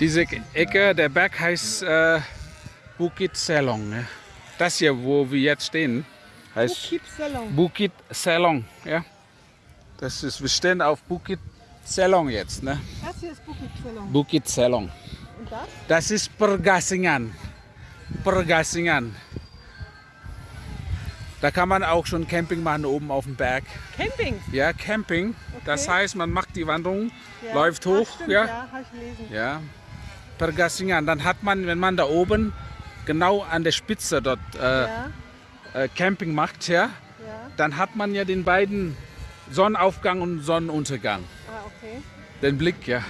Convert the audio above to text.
Diese Ecke, der Berg heißt äh, Bukit Selong. Ja. Das hier, wo wir jetzt stehen, heißt Bukit Salon. Bukit Selong. Ja. Das ist, wir stehen auf Bukit Selong jetzt. Ne? Das hier ist Bukit Salon. Bukit Selong. Und das? Das ist Pergasingan. Pergasingan. Da kann man auch schon Camping machen oben auf dem Berg. Camping. Ja, Camping. Das Okay. heißt, man macht die Wanderung, Ja. läuft hoch. stimmt, ja. ja, habe ich gelesen. Ja, Pergasingan. Dann hat man, wenn man da oben genau an der Spitze dort äh, Ja, äh, Camping macht, ja. dann hat man ja den beiden Sonnenaufgang und Sonnenuntergang. Ah, okay. Den Blick, ja.